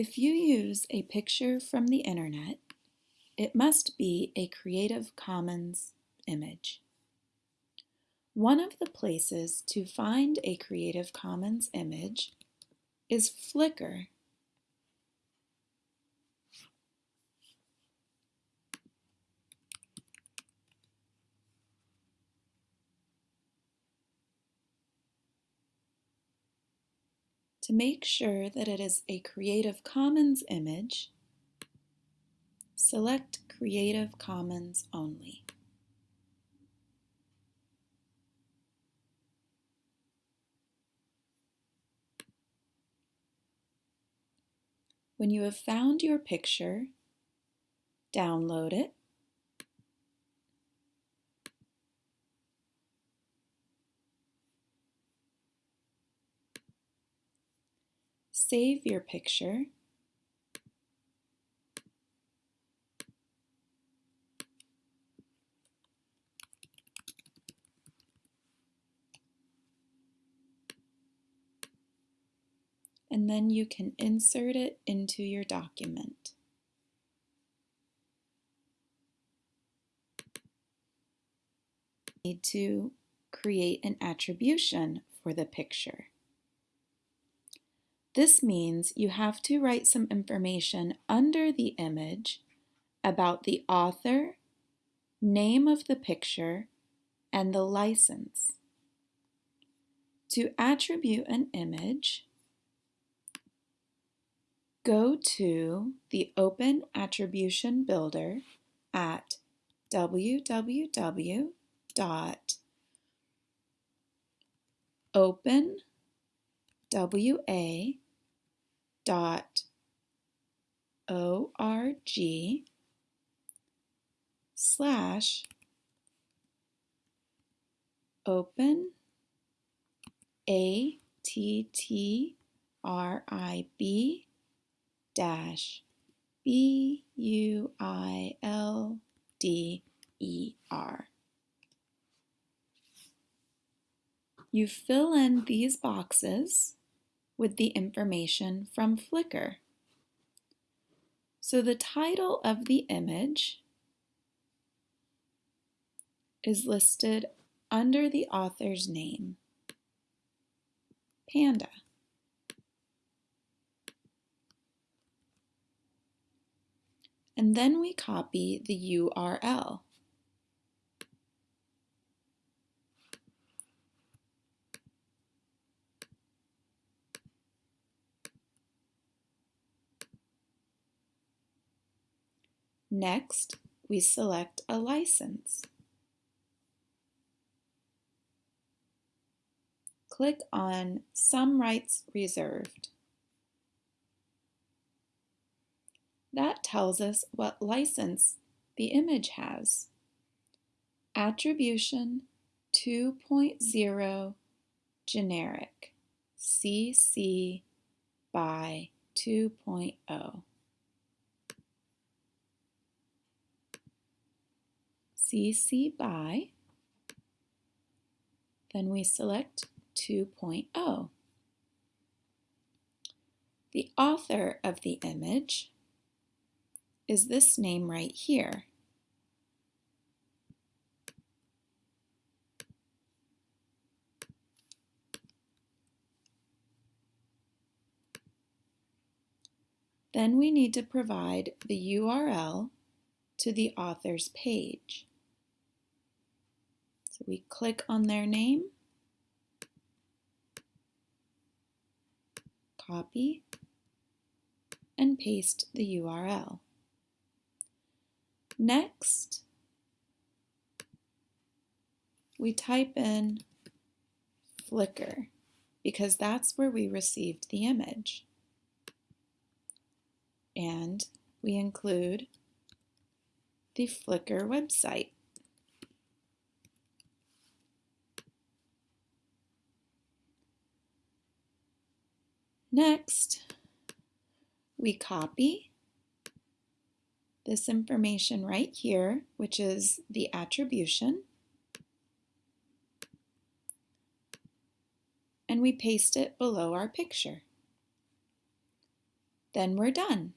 If you use a picture from the internet, it must be a Creative Commons image. One of the places to find a Creative Commons image is Flickr. To make sure that it is a Creative Commons image, select Creative Commons only. When you have found your picture, download it save your picture. And then you can insert it into your document. Need to create an attribution for the picture. This means you have to write some information under the image about the author, name of the picture, and the license. To attribute an image, go to the Open Attribution Builder at www.openwa dot org slash open a t t r i b dash b u i l d e r. You fill in these boxes with the information from Flickr. So the title of the image is listed under the author's name, Panda. And then we copy the URL. Next, we select a license. Click on Some Rights Reserved. That tells us what license the image has. Attribution 2.0 Generic CC by 2.0. CC by, then we select 2.0. The author of the image is this name right here. Then we need to provide the URL to the author's page. So we click on their name, copy, and paste the URL. Next, we type in Flickr because that's where we received the image. And we include the Flickr website. Next, we copy this information right here, which is the attribution, and we paste it below our picture. Then we're done.